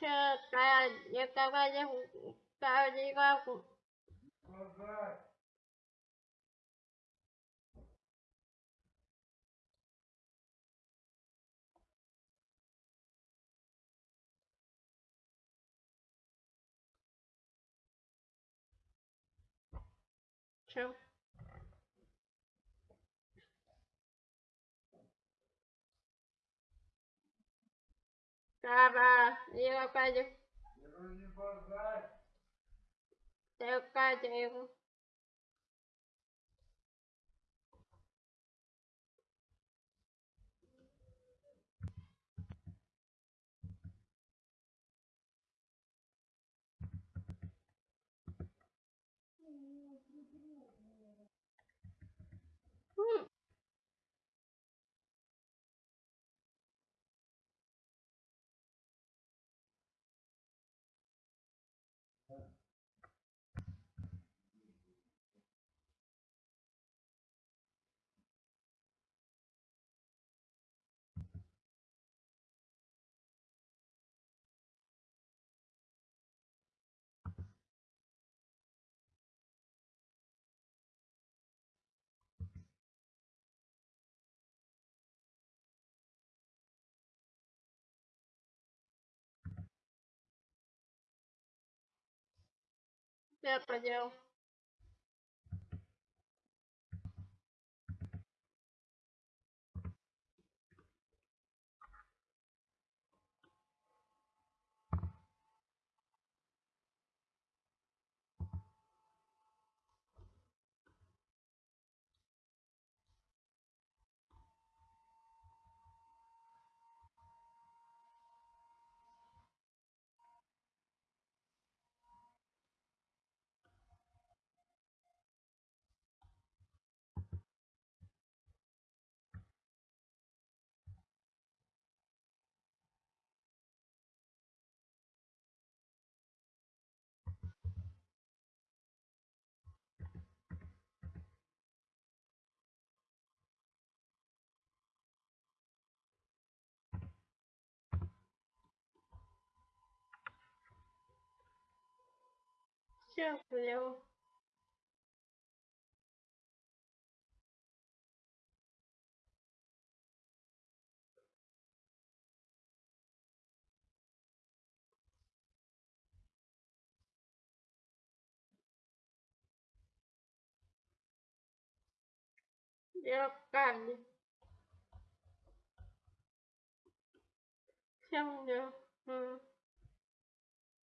가야 여기까지 Tá, vá. E eu acordei. Eu acordei. Я понял. Все понял. Я камни. Всем понял.